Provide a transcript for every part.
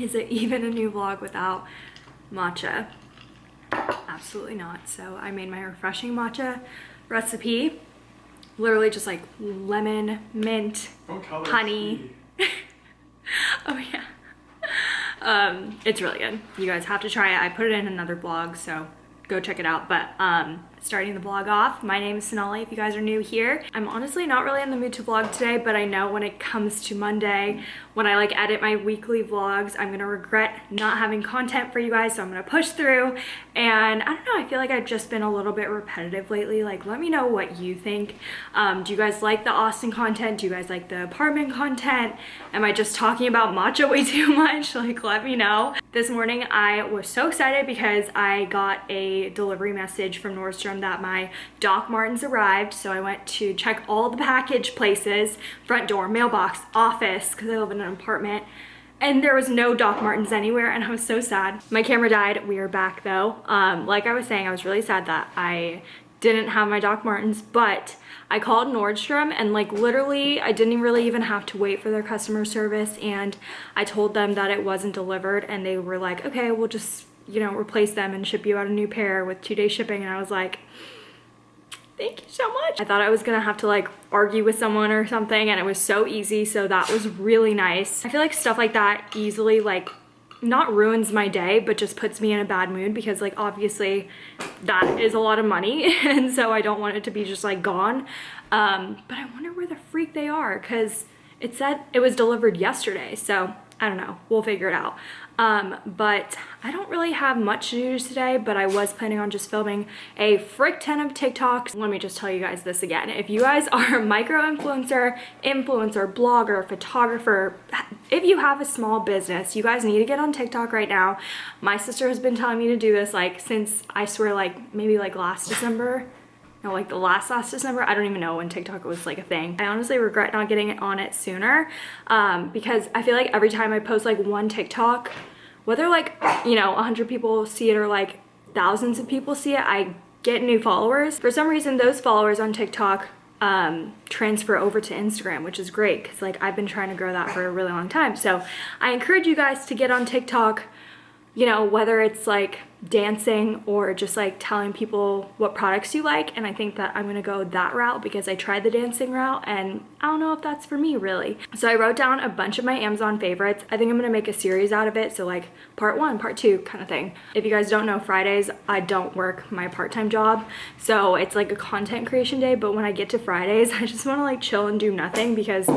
Is it even a new vlog without matcha? Absolutely not. So I made my refreshing matcha recipe. Literally just like lemon, mint, honey. oh yeah. Um, it's really good. You guys have to try it. I put it in another blog, so go check it out. But um, starting the vlog off, my name is Sonali if you guys are new here. I'm honestly not really in the mood to vlog today, but I know when it comes to Monday, when I like edit my weekly vlogs, I'm gonna regret not having content for you guys, so I'm gonna push through. And I don't know, I feel like I've just been a little bit repetitive lately. Like, let me know what you think. Um, do you guys like the Austin content? Do you guys like the apartment content? Am I just talking about matcha way too much? Like, let me know. This morning, I was so excited because I got a delivery message from Nordstrom that my Doc Martens arrived. So I went to check all the package places, front door, mailbox, office, because I live in an apartment and there was no Doc Martens anywhere and I was so sad. My camera died. We are back though. Um, like I was saying, I was really sad that I didn't have my Doc Martens, but I called Nordstrom and like literally I didn't really even have to wait for their customer service and I told them that it wasn't delivered and they were like, okay, we'll just, you know, replace them and ship you out a new pair with two day shipping. And I was like, thank you so much. I thought I was gonna have to like argue with someone or something and it was so easy. So that was really nice. I feel like stuff like that easily like not ruins my day, but just puts me in a bad mood because like obviously that is a lot of money. and so I don't want it to be just like gone. Um, but I wonder where the freak they are because it said it was delivered yesterday. So I don't know, we'll figure it out. Um, but I don't really have much to today, but I was planning on just filming a frick ton of TikToks. Let me just tell you guys this again. If you guys are a micro influencer, influencer, blogger, photographer, if you have a small business, you guys need to get on TikTok right now. My sister has been telling me to do this like since I swear like maybe like last December no, like the last last December. I don't even know when TikTok was like a thing. I honestly regret not getting it on it sooner um, because I feel like every time I post like one TikTok, whether like, you know, 100 people see it or like thousands of people see it, I get new followers. For some reason, those followers on TikTok um, transfer over to Instagram, which is great because like I've been trying to grow that for a really long time. So I encourage you guys to get on TikTok, you know, whether it's like dancing or just like telling people what products you like and I think that I'm gonna go that route because I tried the dancing route and I don't know if that's for me really. So I wrote down a bunch of my Amazon favorites. I think I'm gonna make a series out of it so like part one, part two kind of thing. If you guys don't know Fridays, I don't work my part-time job so it's like a content creation day but when I get to Fridays I just want to like chill and do nothing because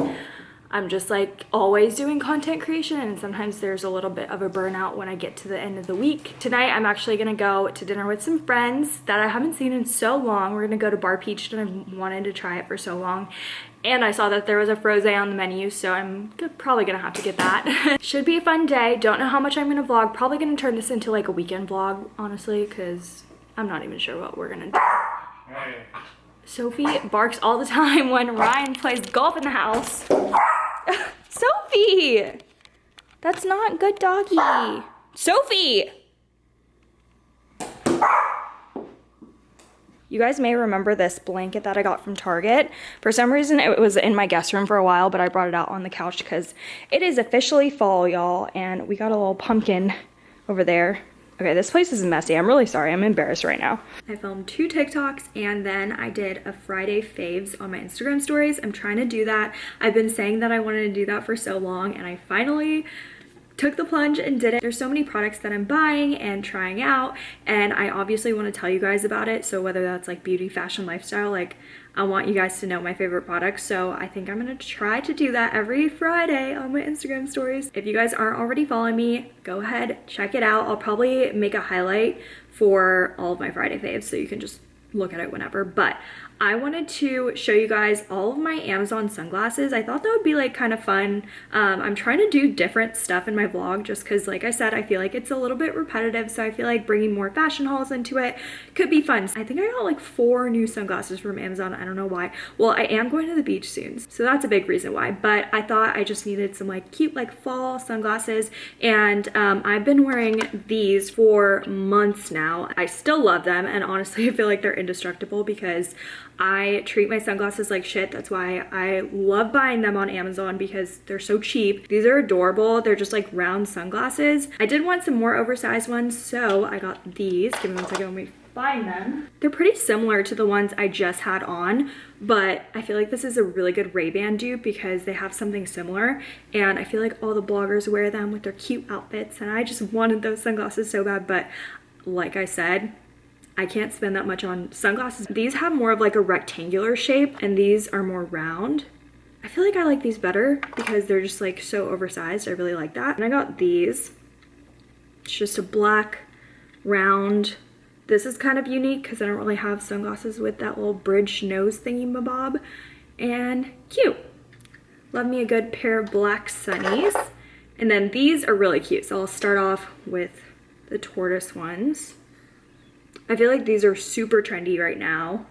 I'm just like always doing content creation and sometimes there's a little bit of a burnout when I get to the end of the week. Tonight I'm actually gonna go to dinner with some friends that I haven't seen in so long. We're gonna go to Bar Peach and I've wanted to try it for so long. And I saw that there was a frosé on the menu, so I'm probably gonna have to get that. Should be a fun day. Don't know how much I'm gonna vlog. Probably gonna turn this into like a weekend vlog, honestly, because I'm not even sure what we're gonna do. Sophie barks all the time when Ryan plays golf in the house. Sophie! That's not good doggy. Sophie! You guys may remember this blanket that I got from Target. For some reason, it was in my guest room for a while, but I brought it out on the couch because it is officially fall, y'all, and we got a little pumpkin over there Okay, this place is messy. I'm really sorry. I'm embarrassed right now. I filmed two TikToks and then I did a Friday faves on my Instagram stories. I'm trying to do that. I've been saying that I wanted to do that for so long and I finally took the plunge and did it. There's so many products that I'm buying and trying out and I obviously want to tell you guys about it. So whether that's like beauty, fashion, lifestyle, like I want you guys to know my favorite products. So I think I'm gonna try to do that every Friday on my Instagram stories. If you guys aren't already following me, go ahead, check it out. I'll probably make a highlight for all of my Friday faves so you can just look at it whenever. But I wanted to show you guys all of my Amazon sunglasses. I thought that would be like kind of fun. Um, I'm trying to do different stuff in my vlog just because like I said, I feel like it's a little bit repetitive. So I feel like bringing more fashion hauls into it could be fun. I think I got like four new sunglasses from Amazon. I don't know why. Well, I am going to the beach soon. So that's a big reason why. But I thought I just needed some like cute like fall sunglasses. And um, I've been wearing these for months now. I still love them. And honestly, I feel like they're indestructible because I treat my sunglasses like shit. That's why I love buying them on Amazon because they're so cheap. These are adorable. They're just like round sunglasses. I did want some more oversized ones, so I got these. Give me one second, let me find them. They're pretty similar to the ones I just had on, but I feel like this is a really good Ray-Ban dupe because they have something similar and I feel like all the bloggers wear them with their cute outfits and I just wanted those sunglasses so bad, but like I said, I can't spend that much on sunglasses. These have more of like a rectangular shape and these are more round. I feel like I like these better because they're just like so oversized. I really like that. And I got these. It's just a black round. This is kind of unique because I don't really have sunglasses with that little bridge nose thingy mabob. And cute. Love me a good pair of black sunnies. And then these are really cute. So I'll start off with the tortoise ones. I feel like these are super trendy right now.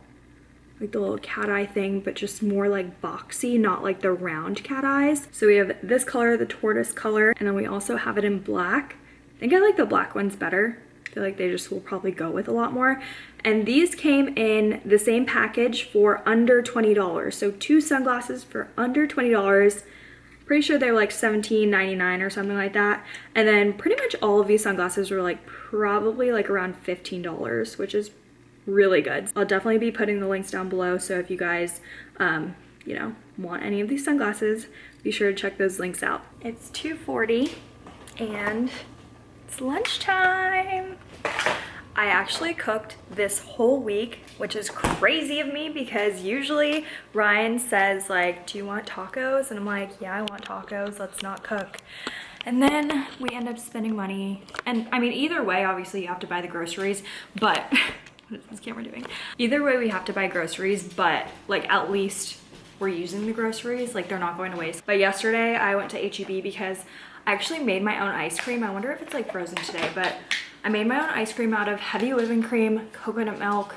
Like the little cat eye thing, but just more like boxy, not like the round cat eyes. So we have this color, the tortoise color, and then we also have it in black. I think I like the black ones better. I feel like they just will probably go with a lot more. And these came in the same package for under $20. So two sunglasses for under $20 pretty sure they're like $17.99 or something like that. And then pretty much all of these sunglasses were like probably like around $15, which is really good. I'll definitely be putting the links down below. So if you guys, um, you know, want any of these sunglasses, be sure to check those links out. It's 2.40 and it's lunchtime. I actually cooked this whole week, which is crazy of me because usually Ryan says like, do you want tacos? And I'm like, yeah, I want tacos, let's not cook. And then we end up spending money. And I mean, either way, obviously you have to buy the groceries, but what is this camera doing? Either way, we have to buy groceries, but like at least we're using the groceries, like they're not going to waste. But yesterday I went to HEB because I actually made my own ice cream. I wonder if it's like frozen today, but I made my own ice cream out of heavy whipping cream, coconut milk.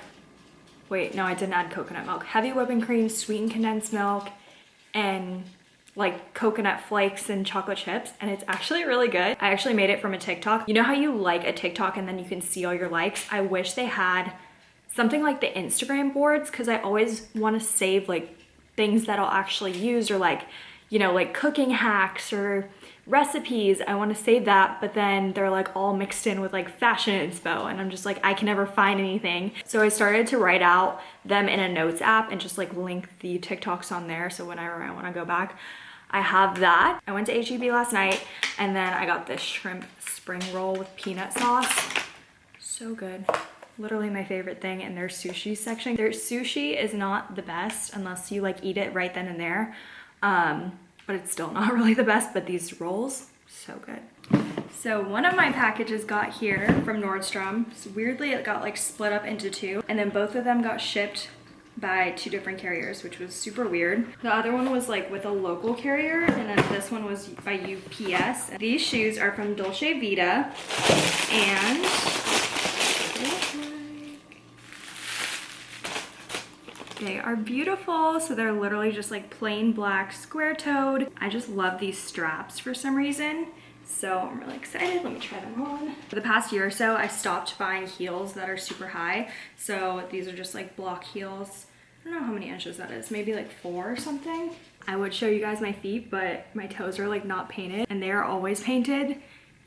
Wait, no, I didn't add coconut milk. Heavy whipping cream, sweetened condensed milk, and like coconut flakes and chocolate chips and it's actually really good. I actually made it from a TikTok. You know how you like a TikTok and then you can see all your likes? I wish they had something like the Instagram boards because I always want to save like things that I'll actually use or like, you know, like cooking hacks or recipes, I want to save that, but then they're like all mixed in with like fashion inspo and I'm just like, I can never find anything. So I started to write out them in a notes app and just like link the TikToks on there. So whenever I want to go back, I have that. I went to HEB last night and then I got this shrimp spring roll with peanut sauce. So good. Literally my favorite thing in their sushi section. Their sushi is not the best unless you like eat it right then and there. Um, but it's still not really the best, but these rolls, so good. So one of my packages got here from Nordstrom. So weirdly, it got like split up into two and then both of them got shipped by two different carriers, which was super weird. The other one was like with a local carrier and then this one was by UPS. These shoes are from Dolce Vita and They are beautiful. So they're literally just like plain black square toed. I just love these straps for some reason. So I'm really excited. Let me try them on. For the past year or so, I stopped buying heels that are super high. So these are just like block heels. I don't know how many inches that is, maybe like four or something. I would show you guys my feet, but my toes are like not painted and they are always painted.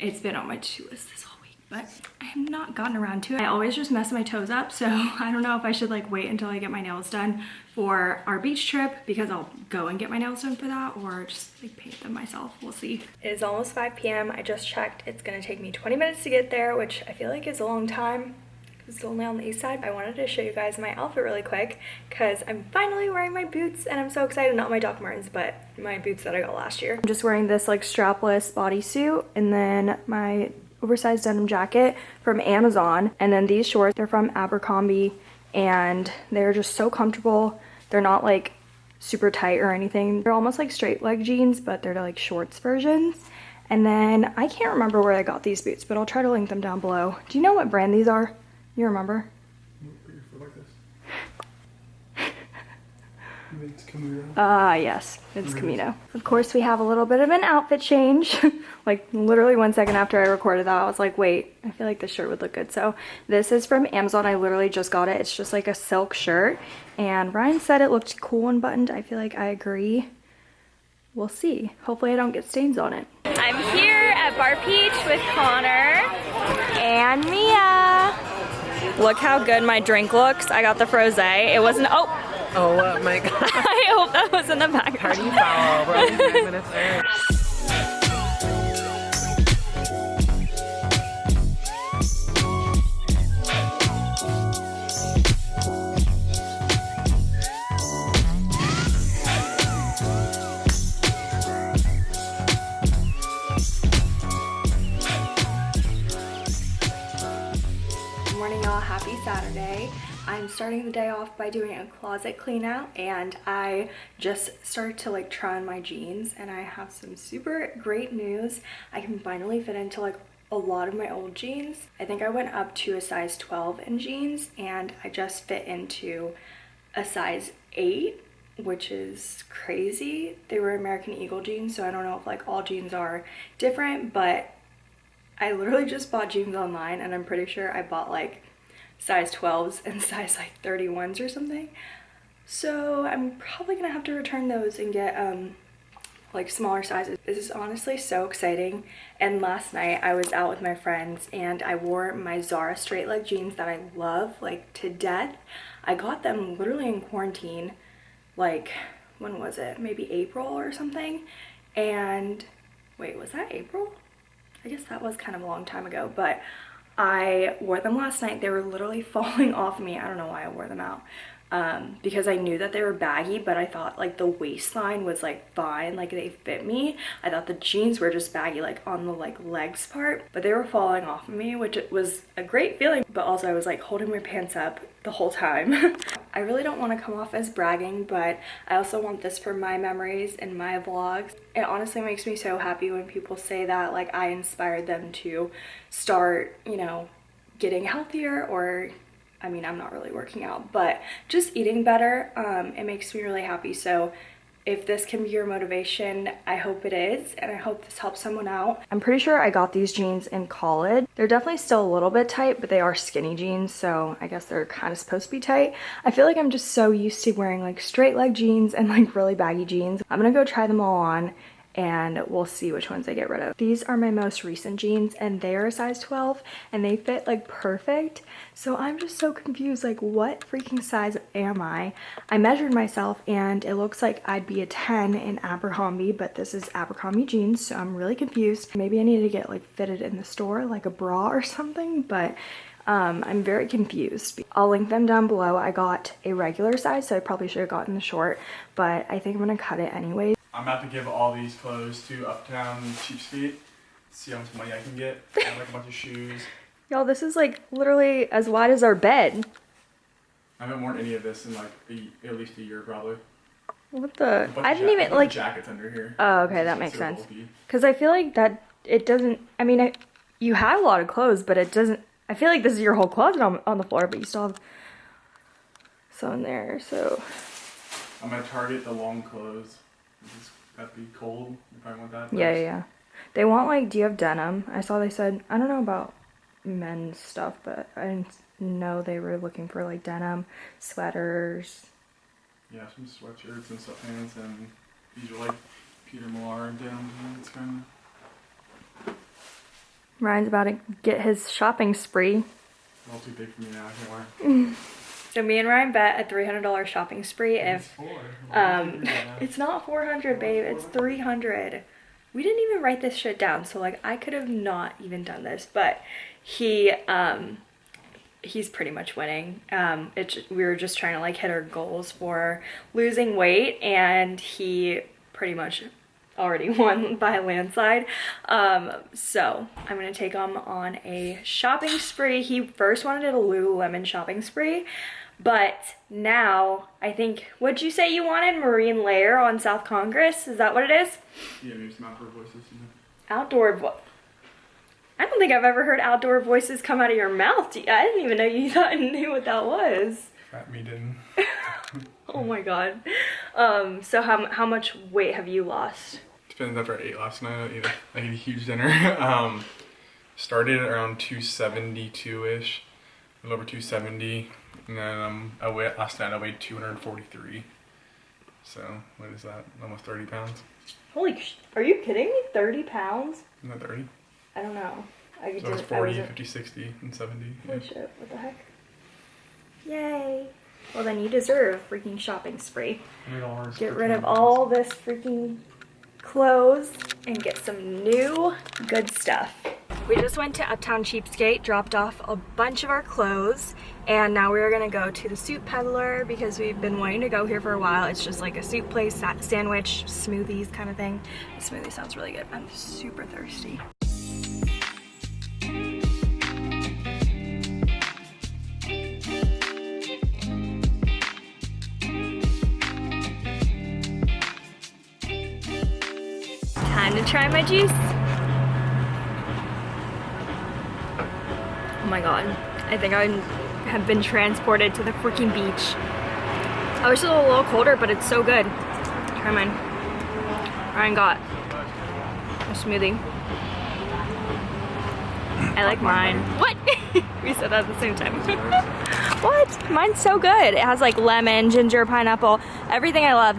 It's been on my to list this whole but I have not gotten around to it. I always just mess my toes up, so I don't know if I should like wait until I get my nails done for our beach trip because I'll go and get my nails done for that or just like paint them myself. We'll see. It is almost 5 p.m. I just checked. It's gonna take me 20 minutes to get there, which I feel like is a long time it's only on the east side. I wanted to show you guys my outfit really quick because I'm finally wearing my boots and I'm so excited. Not my Doc Martens, but my boots that I got last year. I'm just wearing this like strapless bodysuit and then my oversized denim jacket from Amazon. And then these shorts, they're from Abercrombie and they're just so comfortable. They're not like super tight or anything. They're almost like straight leg jeans, but they're like shorts versions. And then I can't remember where I got these boots, but I'll try to link them down below. Do you know what brand these are? You remember? It's Camino. Ah, yes, it's Camino. Of course, we have a little bit of an outfit change. like literally one second after I recorded that, I was like, wait, I feel like this shirt would look good. So this is from Amazon. I literally just got it. It's just like a silk shirt. And Ryan said it looked cool and buttoned. I feel like I agree. We'll see. Hopefully I don't get stains on it. I'm here at Bar Peach with Connor and Mia. Look how good my drink looks. I got the frosé. It wasn't, oh, Oh uh, my god. I hope that was in the background. Party foul. We're only five minutes in. Good morning y'all, happy Saturday. I'm starting the day off by doing a closet clean out and I just started to like try on my jeans and I have some super great news. I can finally fit into like a lot of my old jeans. I think I went up to a size 12 in jeans and I just fit into a size 8 which is crazy. They were American Eagle jeans so I don't know if like all jeans are different but I literally just bought jeans online and I'm pretty sure I bought like size 12s and size like 31s or something. So I'm probably gonna have to return those and get um like smaller sizes. This is honestly so exciting. And last night I was out with my friends and I wore my Zara straight leg jeans that I love like to death. I got them literally in quarantine like when was it? Maybe April or something. And wait, was that April? I guess that was kind of a long time ago, but I wore them last night. They were literally falling off me. I don't know why I wore them out. Um, because I knew that they were baggy, but I thought like the waistline was like fine, like they fit me. I thought the jeans were just baggy, like on the like legs part, but they were falling off of me, which was a great feeling. But also I was like holding my pants up the whole time. I really don't want to come off as bragging, but I also want this for my memories and my vlogs. It honestly makes me so happy when people say that like I inspired them to start, you know, getting healthier or I mean, I'm not really working out, but just eating better. Um, it makes me really happy. So if this can be your motivation, I hope it is, and I hope this helps someone out. I'm pretty sure I got these jeans in college. They're definitely still a little bit tight, but they are skinny jeans, so I guess they're kind of supposed to be tight. I feel like I'm just so used to wearing like straight leg jeans and like really baggy jeans. I'm gonna go try them all on and we'll see which ones I get rid of. These are my most recent jeans and they are a size 12 and they fit like perfect. So I'm just so confused like what freaking size am I? I measured myself and it looks like I'd be a 10 in Abercrombie but this is Abercrombie jeans so I'm really confused. Maybe I need to get like fitted in the store like a bra or something but um, I'm very confused. I'll link them down below. I got a regular size, so I probably should have gotten the short, but I think I'm gonna cut it anyway. I'm about to give all these clothes to Uptown Cheapskate. See how much money I can get. I have like a bunch of shoes. Y'all, this is like literally as wide as our bed. I haven't worn any of this in like a, at least a year probably. What the? I didn't even a bunch of like, jackets under here. Oh, okay, that makes so sense. cause I feel like that, it doesn't, I mean, I, you have a lot of clothes, but it doesn't, I feel like this is your whole closet on, on the floor, but you still have some in there, so. I'm gonna target the long clothes. This that'd be cold. You probably want that. Yeah, yeah, yeah. They want like, do you have denim? I saw they said, I don't know about men's stuff, but I didn't know they were looking for like denim, sweaters. Yeah, some sweatshirts and sweatpants and these are like Peter Millar denim pants kind of. Ryan's about to get his shopping spree. A little too big for me now. I can't wear. So me and Ryan bet a $300 shopping spree if. Um, it's not 400, babe. It's 300. We didn't even write this shit down, so like I could have not even done this, but he um he's pretty much winning. Um it we were just trying to like hit our goals for losing weight and he pretty much already won by a landslide. Um, so I'm gonna take him on a shopping spree. He first wanted a Lululemon shopping spree, but now I think, what'd you say you wanted? Marine Layer on South Congress? Is that what it is? Yeah, maybe some outdoor voices. You know. Outdoor vo- I don't think I've ever heard outdoor voices come out of your mouth. I didn't even know you thought knew what that was. Fat me didn't. Oh my god. um, so how, how much weight have you lost? Depends after I ate last night. I ate a, I ate a huge dinner. um, started around 272-ish, a little over 270. And then um, I weighed, last night I weighed 243. So what is that? Almost 30 pounds. Holy, sh- are you kidding me? 30 pounds? Isn't that 30? I don't know. I could So it's do- I 40, wasn't- 50, 60, and 70. Holy -ish. shit, what the heck? Yay. Well then you deserve a freaking shopping spree. Get rid of all this freaking clothes and get some new good stuff. We just went to Uptown Cheapskate, dropped off a bunch of our clothes, and now we're gonna go to the Soup Peddler because we've been wanting to go here for a while. It's just like a soup place, sandwich, smoothies kind of thing. The smoothie sounds really good. I'm super thirsty. Time to try my juice. Oh my god. I think I have been transported to the freaking beach. I wish it was a little colder, but it's so good. Try mine. Ryan got a smoothie. I like mine. What? we said that at the same time. what? Mine's so good. It has like lemon, ginger, pineapple, everything I love.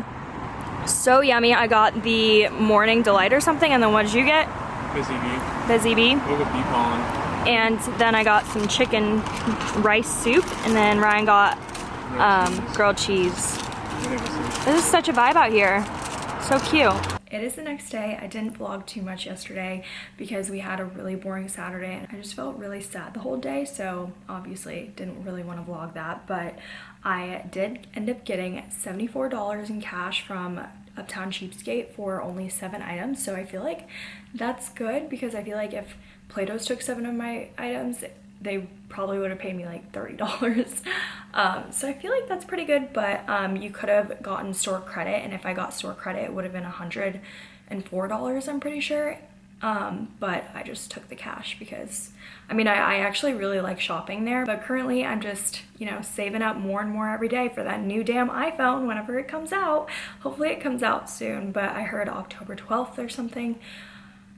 So yummy. I got the morning delight or something, and then what did you get? Busy bee. Busy bee. Look at bee pollen. And then I got some chicken rice soup, and then Ryan got um, grilled cheese. This is such a vibe out here. So cute. It is the next day. I didn't vlog too much yesterday because we had a really boring Saturday and I just felt really sad the whole day. So obviously didn't really want to vlog that, but I did end up getting $74 in cash from Uptown Cheapskate for only seven items. So I feel like that's good because I feel like if Plato's took seven of my items, they probably would have paid me like $30. Um, so I feel like that's pretty good, but um, you could have gotten store credit, and if I got store credit, it would have been $104, I'm pretty sure. Um, but I just took the cash because, I mean, I, I actually really like shopping there, but currently I'm just, you know, saving up more and more every day for that new damn iPhone whenever it comes out. Hopefully it comes out soon, but I heard October 12th or something.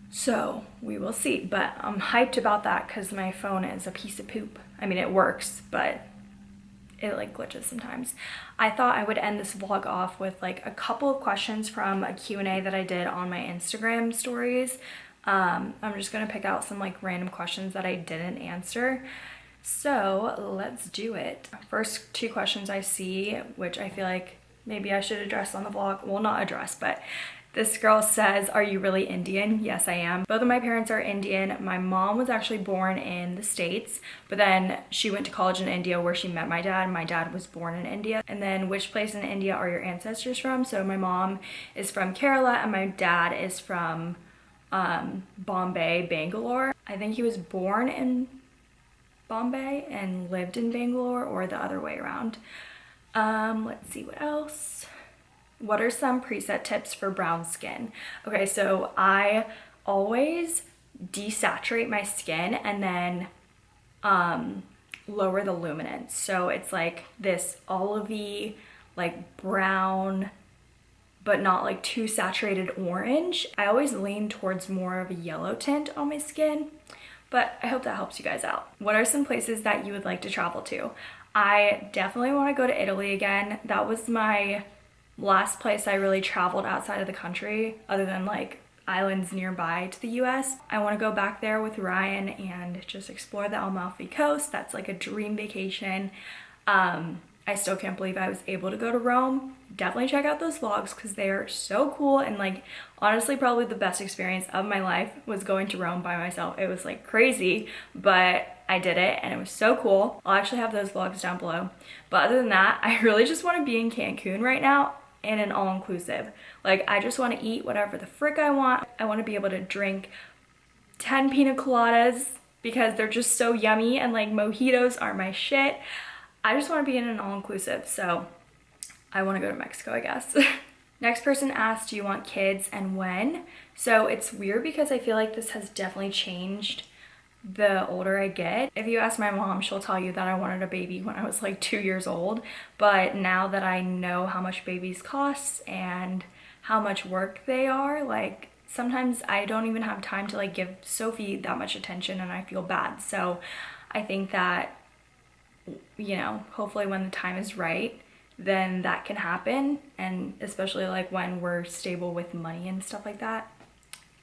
So we will see, but I'm hyped about that because my phone is a piece of poop. I mean, it works, but it like glitches sometimes. I thought I would end this vlog off with like a couple of questions from a Q&A that I did on my Instagram stories. Um, I'm just gonna pick out some like random questions that I didn't answer. So let's do it. First two questions I see, which I feel like maybe I should address on the vlog. Well, not address, but this girl says, are you really Indian? Yes, I am. Both of my parents are Indian. My mom was actually born in the States, but then she went to college in India where she met my dad. My dad was born in India. And then which place in India are your ancestors from? So my mom is from Kerala and my dad is from um, Bombay, Bangalore. I think he was born in Bombay and lived in Bangalore or the other way around. Um, let's see what else. What are some preset tips for brown skin? Okay, so I always desaturate my skin and then um, lower the luminance. So it's like this olivey, like brown, but not like too saturated orange. I always lean towards more of a yellow tint on my skin, but I hope that helps you guys out. What are some places that you would like to travel to? I definitely want to go to Italy again. That was my last place I really traveled outside of the country, other than like islands nearby to the US. I want to go back there with Ryan and just explore the Amalfi Coast. That's like a dream vacation. Um, I still can't believe I was able to go to Rome. Definitely check out those vlogs because they are so cool and like honestly probably the best experience of my life was going to Rome by myself. It was like crazy, but I did it and it was so cool. I'll actually have those vlogs down below. But other than that, I really just want to be in Cancun right now in an all-inclusive. Like I just want to eat whatever the frick I want. I want to be able to drink 10 pina coladas because they're just so yummy and like mojitos are my shit. I just want to be in an all-inclusive, so I want to go to Mexico, I guess. Next person asked, do you want kids and when? So it's weird because I feel like this has definitely changed the older I get. If you ask my mom, she'll tell you that I wanted a baby when I was like two years old. But now that I know how much babies cost and how much work they are, like sometimes I don't even have time to like give Sophie that much attention and I feel bad. So I think that, you know, hopefully when the time is right, then that can happen. And especially like when we're stable with money and stuff like that,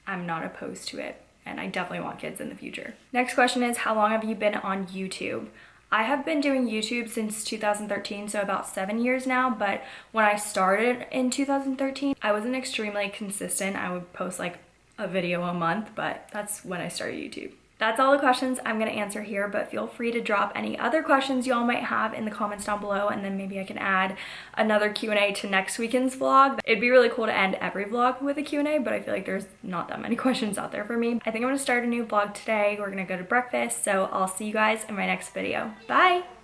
I'm not opposed to it and I definitely want kids in the future. Next question is how long have you been on YouTube? I have been doing YouTube since 2013, so about seven years now, but when I started in 2013, I wasn't extremely consistent. I would post like a video a month, but that's when I started YouTube. That's all the questions I'm gonna answer here, but feel free to drop any other questions y'all might have in the comments down below, and then maybe I can add another Q&A to next weekend's vlog. It'd be really cool to end every vlog with a Q&A, but I feel like there's not that many questions out there for me. I think I'm gonna start a new vlog today. We're gonna go to breakfast, so I'll see you guys in my next video. Bye!